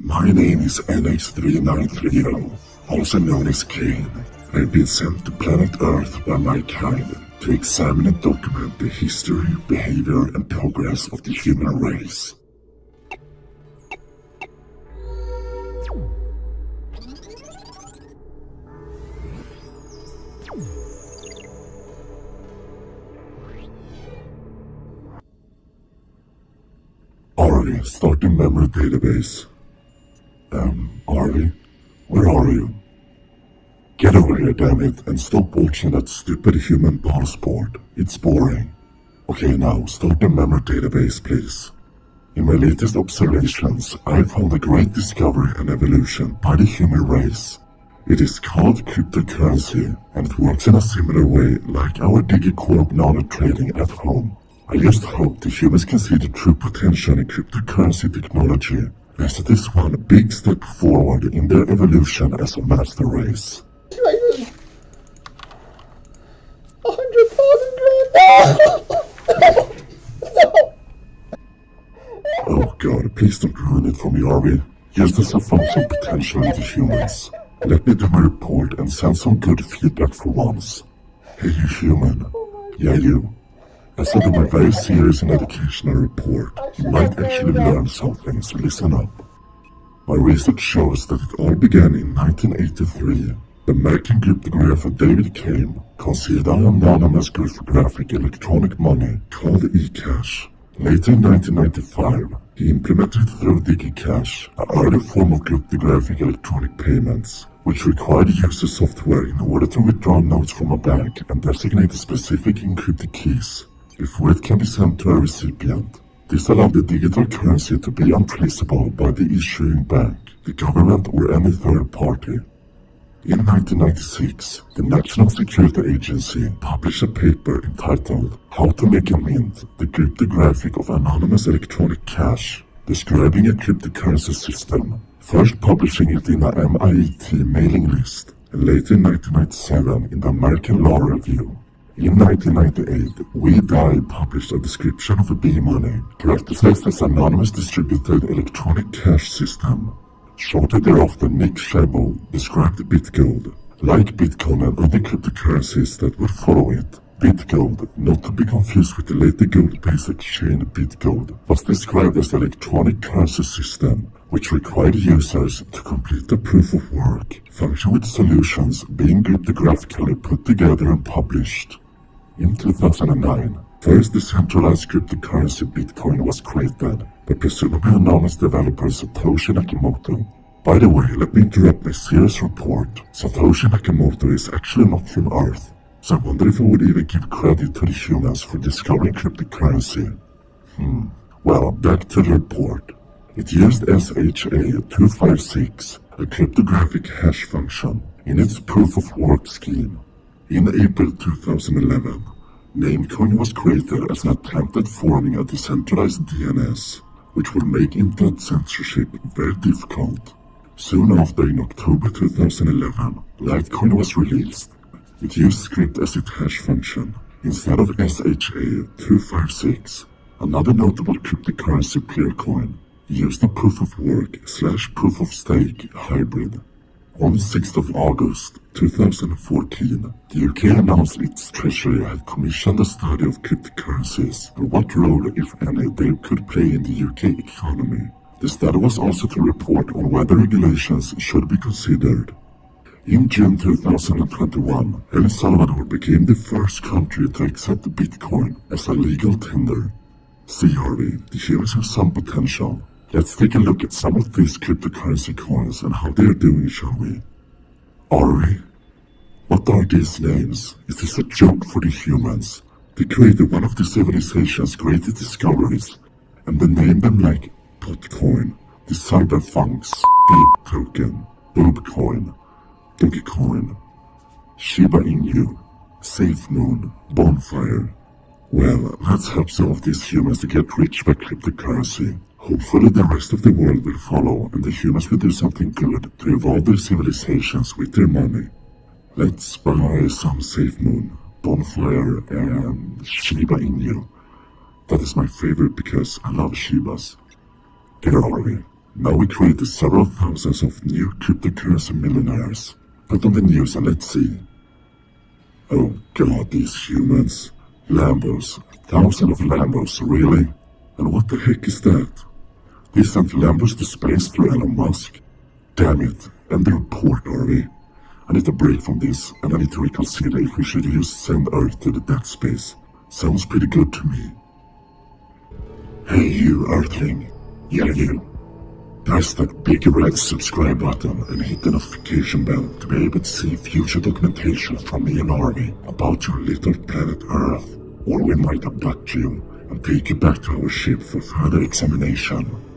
My name is NH3930, also known as Kane. I've been sent to planet Earth by my kind to examine and document the history, behavior, and progress of the human race. Ari, memory database. Um, Ari? Where are you? Get over here, damn it, and stop watching that stupid human ball sport. It's boring. Okay, now, start the memory database, please. In my latest observations, I found a great discovery and evolution by the human race. It is called cryptocurrency, and it works in a similar way like our DigiCorp nano trading at home. I just hope the humans can see the true potential in cryptocurrency technology, is one big step forward in their evolution as a master race. Raven. A hundred thousand grand. No. Oh god, please don't ruin it for me, Arby. Yes, there's a function potential in the humans. Let me do my report and send some good feedback for once. Hey, you human. Oh yeah, you. As I do my very serious and educational report, you might actually learn something, so listen up. My research shows that it all began in 1983. The American cryptographer David Chaum conceived an anonymous cryptographic electronic money called eCash. Later in 1995, he implemented through DigiCash, an early form of cryptographic electronic payments, which required user software in order to withdraw notes from a bank and designate specific encrypted keys before it can be sent to a recipient. This allowed the digital currency to be untraceable by the issuing bank, the government or any third party. In 1996, the National Security Agency published a paper entitled How to Make a Mint, the Cryptography of Anonymous Electronic Cash, describing a cryptocurrency system, first publishing it in a MIT mailing list, and later in 1997 in the American Law Review. In 1998, Wei Dai published a description of B-Money, characterized as anonymous distributed electronic cash system. Shortly thereafter, Nick Szabo described BitGold, like Bitcoin and other cryptocurrencies that would follow it. BitGold, not to be confused with the later gold-based exchange BitGold, was described as an electronic currency system which required users to complete a proof of work, function with solutions being cryptographically put together and published. In 2009, first decentralized cryptocurrency Bitcoin was created by presumably anonymous developer Satoshi Nakamoto. By the way, let me interrupt my serious report. Satoshi Nakamoto is actually not from Earth, so I wonder if I would even give credit to the humans for discovering cryptocurrency. Hmm. Well, back to the report. It used SHA-256, a cryptographic hash function, in its proof-of-work scheme. In April 2011, Namecoin was created as an attempt at forming a decentralized DNS, which would make internet censorship very difficult. Soon after, in October 2011, Litecoin was released. It used scrypt as its hash function instead of SHA-256. Another notable cryptocurrency Peercoin used a proof-of-work slash proof-of-stake hybrid on the 6th of August 2014, the UK announced its treasury had commissioned a study of cryptocurrencies and what role, if any, they could play in the UK economy. The study was also to report on whether regulations should be considered. In June 2021, El Salvador became the first country to accept Bitcoin as a legal tender. Harvey, the have some potential, Let's take a look at some of these cryptocurrency coins and how they're doing, shall we? Are we? What are these names? Is this a joke for the humans? They created one of the civilization's greatest discoveries, and they named them like Potcoin, the Cyberfunks, Beep Token, Boobcoin, Dogecoin, Shiba Inu, Safe Moon, Bonfire. Well, let's help some of these humans to get rich by cryptocurrency. Hopefully the rest of the world will follow and the humans will do something good to evolve their civilizations with their money. Let's buy some Safe Moon, Bonfire and Shiba Inu. That is my favorite because I love Shibas. There are we. Now we created several thousands of new cryptocurrency millionaires. Put on the news and let's see. Oh god, these humans. Lambos. Thousands of Lambos, really? And what the heck is that? They sent Lambos to space through Elon Musk. Damn it. And the report, are we? I need a break from this, and I need to reconsider if we should use send Earth to the dead space. Sounds pretty good to me. Hey you, Earthling. Yeah, you. Press that big red subscribe button and hit the notification bell to be able to see future documentation from me and Army about your little planet Earth, or we might abduct you and take you back to our ship for further examination.